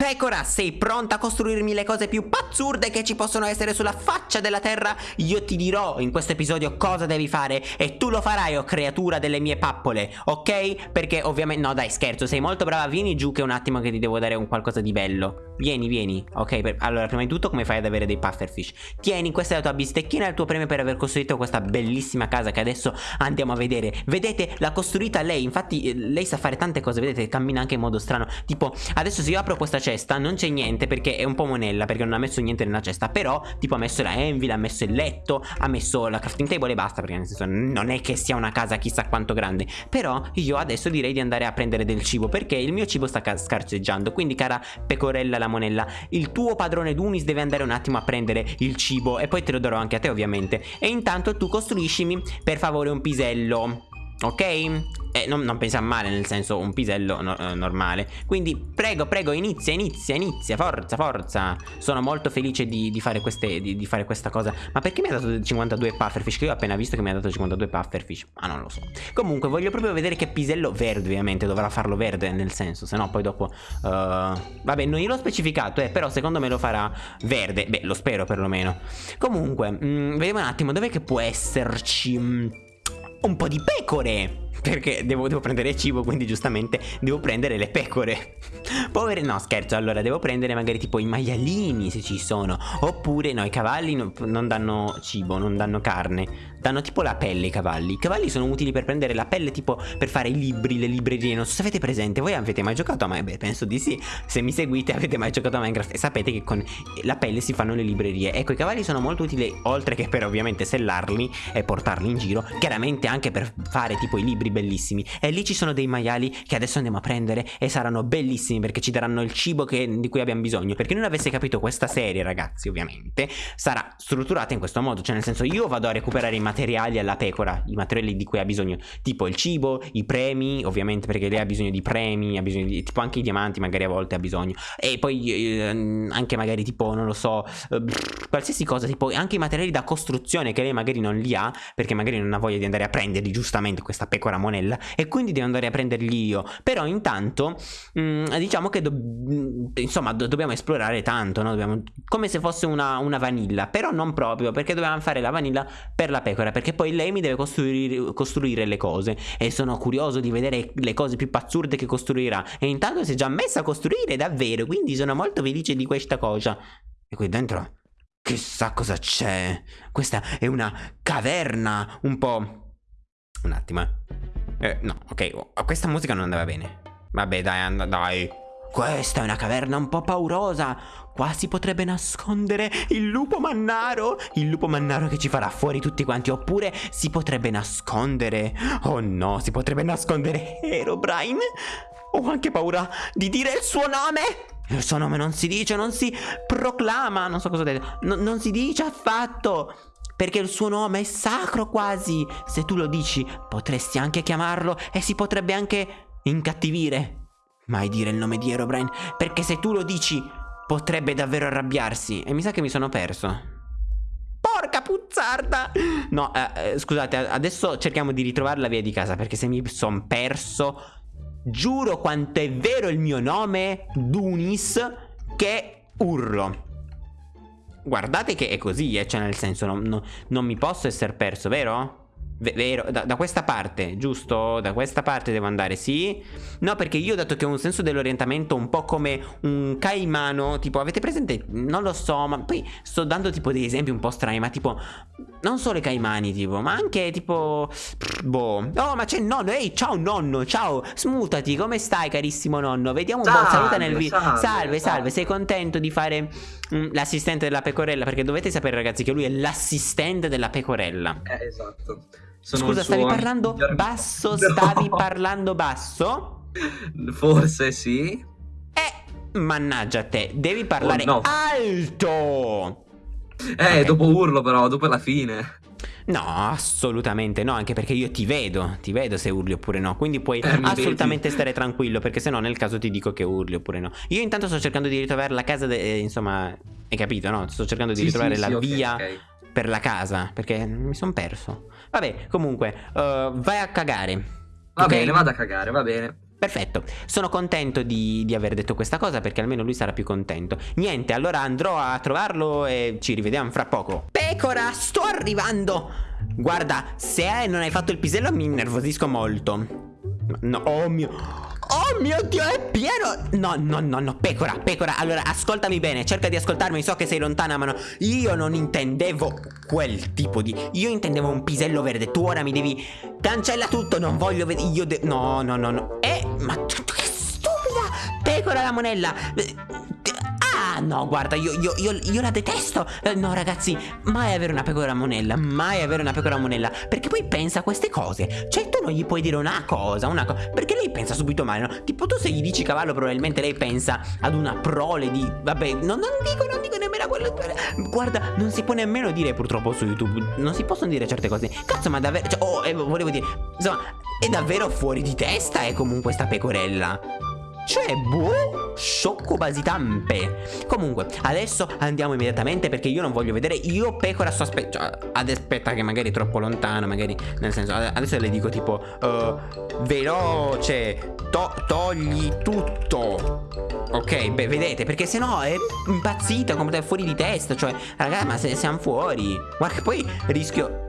Pecora, sei pronta a costruirmi le cose più pazzurde che ci possono essere sulla faccia della terra? Io ti dirò in questo episodio cosa devi fare e tu lo farai, o oh creatura delle mie pappole, ok? Perché ovviamente... No dai, scherzo, sei molto brava, vieni giù che un attimo che ti devo dare un qualcosa di bello. Vieni, vieni, ok? Per... Allora, prima di tutto come fai ad avere dei pufferfish? Tieni, questa è la tua bistecchina e il tuo premio per aver costruito questa bellissima casa che adesso andiamo a vedere. Vedete, l'ha costruita lei, infatti eh, lei sa fare tante cose, vedete, cammina anche in modo strano. Tipo, adesso se io apro questa cesta non c'è niente perché è un po' monella perché non ha messo niente nella cesta però tipo ha messo la anvil, ha messo il letto, ha messo la crafting table e basta perché nel senso non è che sia una casa chissà quanto grande però io adesso direi di andare a prendere del cibo perché il mio cibo sta scarseggiando quindi cara pecorella la monella. Il tuo padrone Dunis deve andare un attimo a prendere il cibo e poi te lo darò anche a te ovviamente. E intanto tu costruiscimi per favore un pisello Ok? Eh, non, non pensa male, nel senso un pisello no, eh, normale. Quindi prego, prego, inizia, inizia, inizia Forza, forza. Sono molto felice di, di, fare queste, di, di, fare questa cosa. Ma perché mi ha dato 52 pufferfish? Che io ho appena visto che mi ha dato 52 pufferfish Ma non lo so. Comunque voglio proprio vedere che pisello verde ovviamente. Dovrà farlo verde nel senso Se no poi dopo uh, Vabbè, non gliel'ho specificato eh, Però secondo me lo farà verde. Beh, lo spero perlomeno. Comunque, mh, mm, vediamo un attimo Dov'è che può esserci... Un po' di pecore perché devo, devo, prendere cibo quindi giustamente devo prendere le pecore. Povere no scherzo allora devo prendere magari tipo i maialini se ci sono. Oppure no i cavalli no, non danno cibo non danno carne. Danno tipo la pelle i cavalli. I cavalli sono utili per prendere la pelle tipo per fare i libri le librerie. Non so se avete presente voi avete mai giocato a Minecraft Penso di sì. Se mi seguite avete mai giocato a Minecraft E sapete che con la pelle si fanno le librerie. Ecco i cavalli sono molto utili oltre che per ovviamente sellarli e portarli in giro Chiaramente anche per fare tipo i libri libri bellissimi. E lì ci sono dei maiali che adesso andiamo a prendere e saranno bellissimi perché ci daranno il cibo che, di cui abbiamo bisogno. Perché non avesse capito questa serie ragazzi ovviamente sarà strutturata in questo modo. Cioè nel senso io vado a recuperare i materiali alla pecora i materiali di cui ha bisogno tipo il cibo i premi ovviamente perché lei ha bisogno di premi ha bisogno di tipo anche i diamanti magari a volte ha bisogno. E poi eh, anche magari tipo non lo so eh, qualsiasi cosa tipo anche i materiali da costruzione che lei magari non li ha perché magari non ha voglia di andare a prenderli giustamente questa pecora monella e quindi devo andare a prenderli io però intanto mh, mm, diciamo che do mm, insomma do dobbiamo esplorare tanto no? dobbiamo, come se fosse una, una, vanilla però non proprio perché dobbiamo fare la vanilla per la pecora perché poi lei mi deve costruire, costruire le cose e sono curioso di vedere le cose più pazzurde che costruirà e intanto si è già messa a costruire davvero quindi sono molto felice di questa cosa e qui dentro Chissà cosa c'è. Questa è una caverna un po'... Un attimo, eh. Eh no, ok, oh, questa musica non andava bene. Vabbè, dai, and dai. Questa è una caverna un po' paurosa. Qua si potrebbe nascondere il lupo mannaro. Il lupo mannaro che ci farà fuori tutti quanti. Oppure si potrebbe nascondere. Oh no, si potrebbe nascondere Herobrine. Ho anche paura di dire il suo nome. Il suo nome non si dice, non si proclama. Non so cosa dire. No, non si dice affatto perché il suo nome è sacro quasi. Se tu lo dici, potresti anche chiamarlo e si potrebbe anche incattivire. Mai dire il nome di Herobrine, perché se tu lo dici, potrebbe davvero arrabbiarsi. E mi sa che mi sono perso. Porca puzzarda! No, eh, eh, scusate, adesso cerchiamo di ritrovare la via di casa, perché se mi sono perso, giuro quanto è vero il mio nome, Dunis, che urlo. Guardate che è così, eh, cioè nel senso non, non, non mi posso essere perso, vero? Vero, da, da, questa parte, giusto? Da questa parte devo andare, sì? No, perché io dato che ho un senso dell'orientamento un po' come un caimano Tipo, avete presente? Non lo so, ma poi sto dando tipo dei esempi un po' strani Ma tipo, non solo i caimani, tipo, ma anche tipo... Boh Oh, ma c'è il nonno, ehi, ciao nonno, ciao Smutati, come stai carissimo nonno? Vediamo un salve, po', saluta nel video salve, salve, salve, sei contento di fare mm, l'assistente della pecorella? Perché dovete sapere ragazzi che lui è l'assistente della pecorella Eh, esatto sono Scusa, stavi parlando basso? Stavi no. parlando basso? Forse sì. Eh, mannaggia te, devi parlare oh, no. alto! Eh, okay. dopo urlo però, dopo la fine. No, assolutamente no, anche perché io ti vedo, ti vedo se urli oppure no, quindi puoi eh, assolutamente stare tranquillo, perché se no nel caso ti dico che urli oppure no. Io intanto sto cercando di ritrovare la casa, eh, insomma, hai capito, no? Sto cercando di sì, ritrovare sì, la sì, via okay, okay. Per la casa, perché mi sono perso. Vabbè, comunque, uh, vai a cagare. Va okay? bene, vado a cagare, va bene. Perfetto, sono contento di, di, aver detto questa cosa perché almeno lui sarà più contento. Niente, allora andrò a trovarlo e ci rivediamo fra poco. Pecora, sto arrivando! Guarda, se non hai fatto il pisello mi innervosisco molto. No, oh mio... Oh mio Dio, è pieno! No, no, no, no, pecora, pecora. Allora, ascoltami bene, cerca di ascoltarmi So che sei lontana, ma no Io non intendevo quel tipo di Io intendevo un pisello verde Tu ora mi devi Cancella tutto, non voglio vedere Io de No, no, no, no. Eh, ma che stupida Pecora la monella No guarda io, io, io, io la detesto. Eh, No ragazzi mai avere una pecora monella Mai avere una pecora monella. Perché poi pensa a queste cose. Cioè tu non gli puoi dire una cosa Una cosa Perché lei pensa subito male no? Tipo tu se gli dici cavallo probabilmente lei pensa Ad una prole di Vabbè no, non dico non dico nemmeno quello Guarda non si può nemmeno dire purtroppo su YouTube Non si possono dire certe cose. Cazzo ma davvero cioè, Oh eh, volevo dire Insomma è davvero fuori di testa è comunque sta pecorella cioè, boh, sciocco basitampe. Comunque, adesso andiamo immediatamente perché io non voglio vedere. Io pecora sto aspettando. Cioè, ad aspetta che magari è troppo lontano, magari. Nel senso, adesso le dico tipo, uh, veloce, to togli tutto. Ok, beh, vedete, perché se no è impazzita, come fuori di testa. Cioè, ragazzi, ma se siamo fuori. Guarda che poi rischio...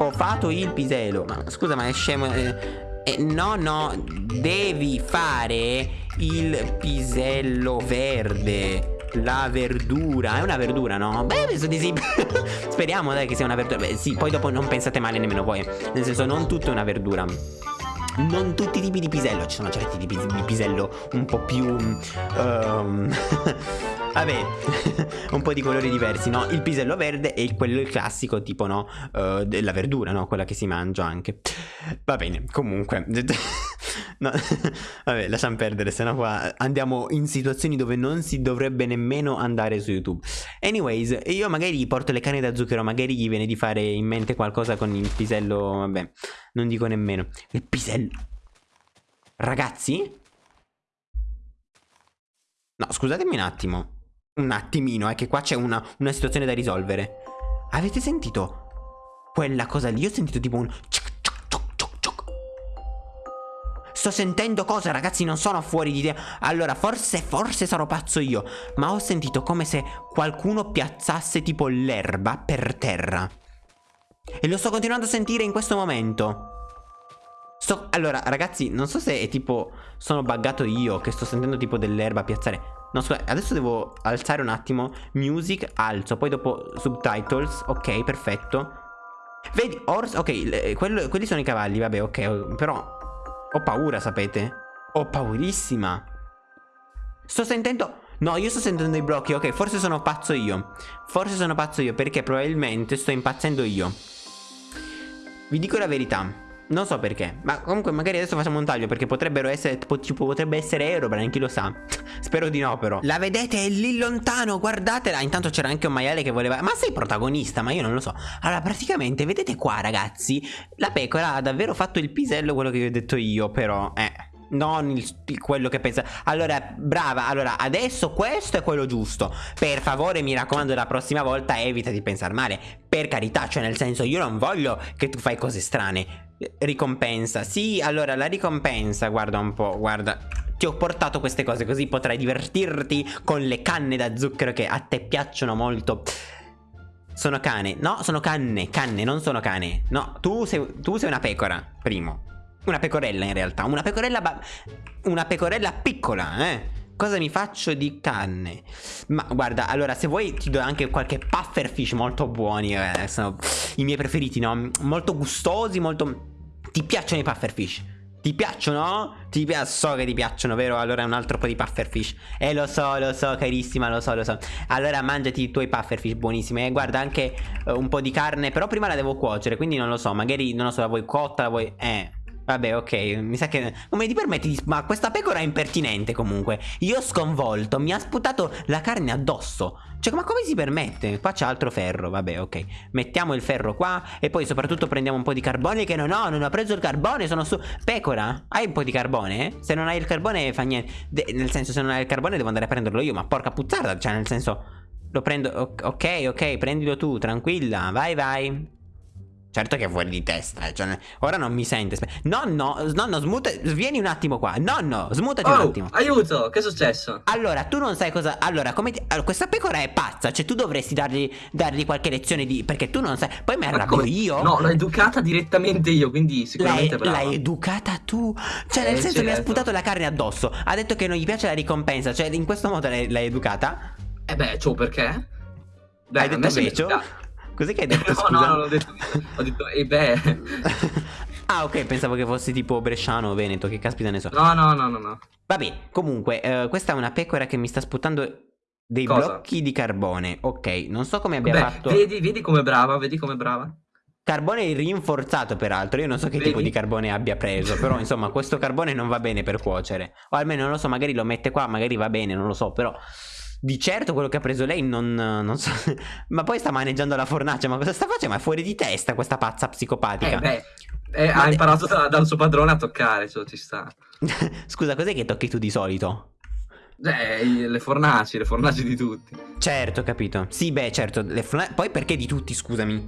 Ho fatto il piselo. Ma scusa, ma è scemo... Eh, eh, no, no, devi fare il pisello verde. La verdura, è una verdura, no? Beh, penso di sì. Speriamo, dai, che sia una verdura. Beh, sì, poi dopo non pensate male nemmeno voi. Nel senso, non tutto è una verdura non tutti i tipi di pisello, ci sono certi tipi di pisello un po' più... Um, vabbè, un po' di colori diversi, no? Il pisello verde e quello classico tipo, no? Uh, della verdura, no? Quella che si mangia anche. Va bene, comunque... no, vabbè, lasciamo perdere, sennò qua andiamo in situazioni dove non si dovrebbe nemmeno andare su YouTube. Anyways, io magari porto le canne da zucchero, magari gli viene di fare in mente qualcosa con il pisello, vabbè, non dico nemmeno. Il pisello... Ragazzi? No, scusatemi un attimo. Un attimino, è che qua c'è una, una situazione da risolvere. Avete sentito quella cosa lì? Io ho sentito tipo un... Sto sentendo cose ragazzi non sono fuori di te. Allora forse forse sarò pazzo io Ma ho sentito come se qualcuno piazzasse tipo l'erba per terra. E lo sto continuando a sentire in questo momento. Sto... Allora ragazzi non so se è tipo Sono buggato io che sto sentendo tipo dell'erba piazzare No scusa adesso devo alzare un attimo Music alzo Poi dopo subtitles Ok perfetto Vedi Horse Ok quello, quelli sono i cavalli vabbè ok Però ho paura, sapete? Ho paurissima. Sto sentendo... No, io sto sentendo i blocchi. Ok, forse sono pazzo io. Forse sono pazzo io perché probabilmente sto impazzendo io. Vi dico la verità. Non so perché, ma comunque magari adesso facciamo un taglio perché potrebbero essere, tipo, potrebbe essere Aerobrine, chi lo sa. Spero di no però. La vedete è lì lontano, guardatela. Intanto c'era anche un maiale che voleva... Ma sei protagonista, ma io non lo so. Allora praticamente vedete qua ragazzi, la pecora ha davvero fatto il pisello quello che vi ho detto io, però... Eh... Non il, quello che pensa Allora brava Allora adesso questo è quello giusto Per favore mi raccomando la prossima volta evita di pensare male Per carità Cioè nel senso io non voglio che tu fai cose strane Ricompensa Sì allora la ricompensa Guarda un po' Guarda ti ho portato queste cose così potrai divertirti con le canne da zucchero che a te piacciono molto. Sono cane. No, sono canne. Canne, non sono cane. No, tu sei, tu sei una pecora, primo. Una pecorella in realtà. Una pecorella... Una pecorella piccola, eh. Cosa mi faccio di canne? Ma guarda, allora se vuoi ti do anche qualche pufferfish molto buoni eh, Sono i miei preferiti, no? Molto gustosi, molto... Ti piacciono i pufferfish? Ti piacciono? Ti piac so che ti piacciono, vero? Allora un altro po' di pufferfish Eh lo so, lo so, carissima, lo so, lo so Allora mangiati i tuoi pufferfish buonissimi E guarda anche uh, un po' di carne Però prima la devo cuocere, quindi non lo so Magari, non lo so, la vuoi cotta, la vuoi... Eh Vabbè, ok, mi sa che... Come ti permetti di... Ma questa pecora è impertinente comunque. Io sconvolto, mi ha sputato la carne addosso. Cioè, ma come si permette? Qua c'è altro ferro, vabbè, ok. Mettiamo il ferro qua e poi soprattutto prendiamo un po' di carbone che non ho, non ho preso il carbone, sono su... Pecora, hai un po' di carbone? Se non hai il carbone fa niente. De nel senso, se non hai il carbone devo andare a prenderlo io, ma porca puzzarda, cioè nel senso... Lo prendo... Ok, ok, prendilo tu, tranquilla, vai, vai. Certo che è fuori di testa, eh, cioè, ora non mi sente. Nonno, nonno, smuta, vieni un attimo qua. Nonno, smutati un Oh, attimo. aiuto, che è successo? Allora, tu non sai cosa. Allora, come ti- allora, questa pecora è pazza. Cioè, tu dovresti dargli, dargli qualche lezione di. Perché tu non sai. Poi mi arrabbio io. No, l'ho educata direttamente io, quindi sicuramente l'hai educata tu. Cioè, nel Eh, senso, mi ha certo. sputato la carne addosso. Ha detto che non gli piace la ricompensa. Cioè, in questo modo l'hai, educata. Eh beh, ciò perché? Beh, hai detto educata. Cos'è che hai detto? No, scusa? no, non ho detto Ho detto, eh beh. ah, ok, pensavo che fossi tipo bresciano o veneto. Che caspita ne so. No, no, no, no, no. Vabbè, comunque, eh, questa è una pecora che mi sta sputando dei Cosa? blocchi di carbone. Ok, non so come abbia Beh, fatto. vedi, vedi com'è brava, vedi com'è brava. Carbone rinforzato, peraltro. Io non so che Vedi? tipo di carbone abbia preso. Però, insomma, questo carbone non va bene per cuocere. O almeno non lo so, magari lo mette qua, magari va bene, non lo so. Però. Di certo quello che ha preso lei non, non so. Ma poi sta maneggiando la fornace. Ma cosa sta facendo? Ma è fuori di testa questa pazza psicopatica. Eh beh, eh, ha imparato da- dal suo padrone a toccare, cioè ci sta. Scusa, cos'è che tocchi tu di solito? Eh, i- le fornaci, le fornaci di tutti. Certo, capito. Sì, beh, certo. Poi perché di tutti, scusami?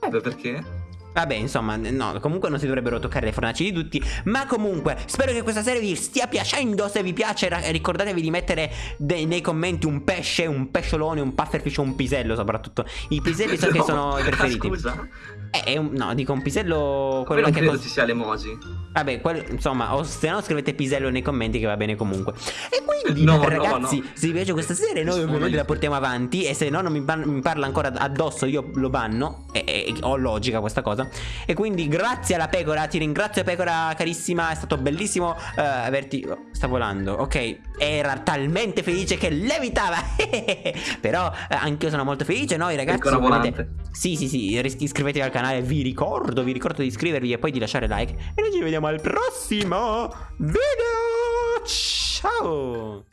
Eh beh, perché? Vabbè, insomma, no, comunque non si dovrebbero toccare le fornaci di tutti. Ma comunque, spero che questa serie vi stia piacendo. Se vi piace, ricordatevi di mettere nei commenti un pesce, un pesciolone, un pufferfish o un pisello, soprattutto. I piselli so che No, sono i preferiti. Scusa, Eh, no, dico un pisello. quello non che credo ci sia l'emoji. Vabbè, quel- insomma, o se no scrivete pisello nei commenti che va bene comunque. E quindi, No, no, ragazzi, no. se vi piace questa serie, noi ovviamente la portiamo avanti. E se no, non mi, mi parla ancora addosso, io lo banno. E, e- ho logica questa cosa. E quindi, grazie alla pecora, ti ringrazio, pecora carissima. È stato bellissimo eh, averti. oh, sta volando, ok. Era talmente felice che levitava. Però, eh, anch'io sono molto felice. Noi, ragazzi, Pecora ovviamente- volante. sì, sì, sì, ris- iscrivetevi al canale, vi ricordo, vi ricordo di iscrivervi e poi di lasciare like. E noi ci vediamo al prossimo video. Ciao!